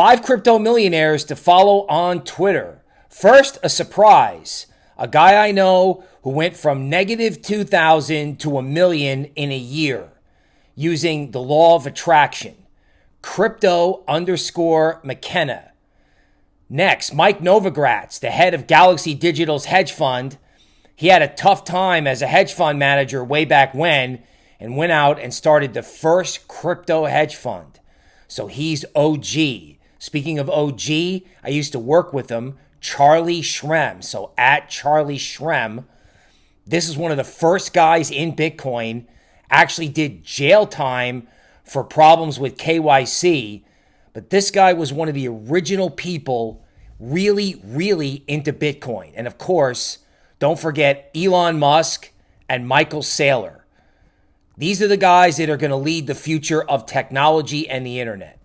Five crypto millionaires to follow on Twitter. First, a surprise. A guy I know who went from negative 2,000 to a million in a year using the law of attraction. Crypto underscore McKenna. Next, Mike Novogratz, the head of Galaxy Digital's hedge fund. He had a tough time as a hedge fund manager way back when and went out and started the first crypto hedge fund. So he's OG. Speaking of OG, I used to work with him, Charlie Shrem. So at Charlie Shrem, this is one of the first guys in Bitcoin, actually did jail time for problems with KYC. But this guy was one of the original people really, really into Bitcoin. And of course, don't forget Elon Musk and Michael Saylor. These are the guys that are going to lead the future of technology and the internet.